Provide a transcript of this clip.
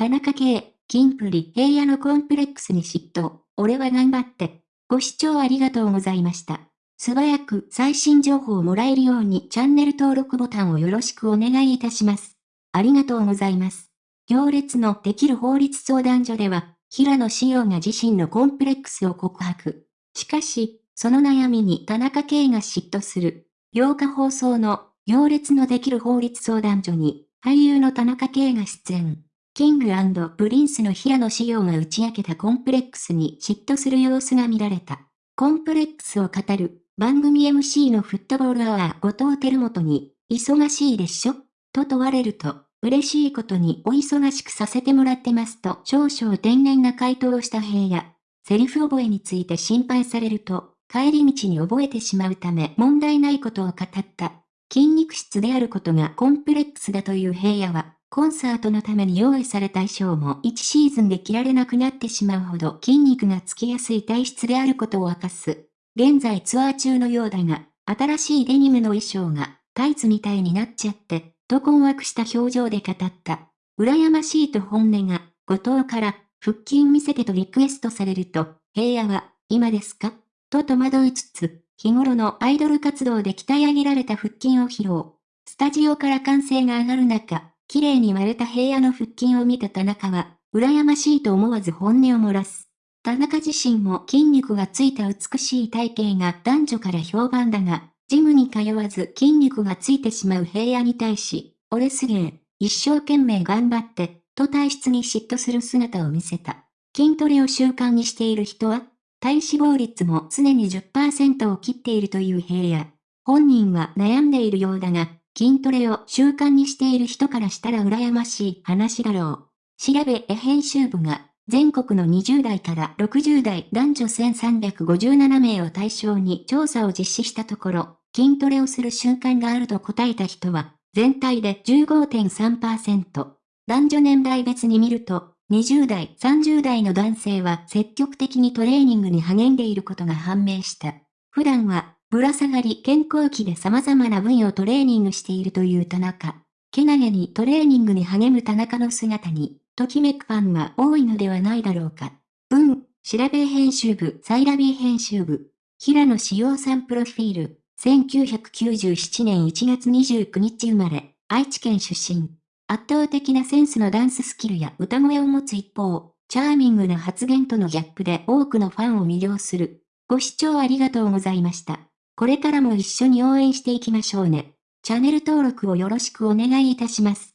田中圭、金プリ、平野のコンプレックスに嫉妬。俺は頑張って。ご視聴ありがとうございました。素早く最新情報をもらえるようにチャンネル登録ボタンをよろしくお願いいたします。ありがとうございます。行列のできる法律相談所では、平野志陽が自身のコンプレックスを告白。しかし、その悩みに田中圭が嫉妬する。8日放送の行列のできる法律相談所に、俳優の田中圭が出演。キングプリンスの平野紫耀が打ち明けたコンプレックスに嫉妬する様子が見られた。コンプレックスを語る番組 MC のフットボールアワー後藤輝基に、忙しいでしょ？と問われると、嬉しいことにお忙しくさせてもらってますと少々天然な回答をした平野。セリフ覚えについて心配されると、帰り道に覚えてしまうため問題ないことを語った。筋肉質であることがコンプレックスだという平野は、コンサートのために用意された衣装も1シーズンで着られなくなってしまうほど筋肉がつきやすい体質であることを明かす。現在ツアー中のようだが、新しいデニムの衣装がタイツみたいになっちゃって、と困惑した表情で語った。羨ましいと本音が、後藤から、腹筋見せてとリクエストされると、平野は、今ですか？と戸惑いつつ、日頃のアイドル活動で鍛え上げられた腹筋を披露。スタジオから歓声が上がる中、綺麗に割れた平野の腹筋を見た田中は、羨ましいと思わず本音を漏らす。田中自身も筋肉がついた美しい体型が男女から評判だが、ジムに通わず筋肉がついてしまう平野に対し、俺すげえ、一生懸命頑張って、と体質に嫉妬する姿を見せた。筋トレを習慣にしている人は、体脂肪率も常に10%を切っているという平野。本人は悩んでいるようだが、筋トレを習慣にしている人からしたら羨ましい話だろう。調べ絵編集部が全国の20代から60代男女1357名を対象に調査を実施したところ、筋トレをする習慣があると答えた人は、全体で15.3%。男女年代別に見ると、20代、30代の男性は積極的にトレーニングに励んでいることが判明した。普段は、ぶら下がり健康期で様々な分野をトレーニングしているという田中。けなげにトレーニングに励む田中の姿に、ときめくファンが多いのではないだろうか。文、調べ編集部、サイラビー編集部。平野志陽さんプロフィール。1997年1月29日生まれ、愛知県出身。圧倒的なセンスのダンススキルや歌声を持つ一方、チャーミングな発言とのギャップで多くのファンを魅了する。ご視聴ありがとうございました。これからも一緒に応援していきましょうね。チャンネル登録をよろしくお願いいたします。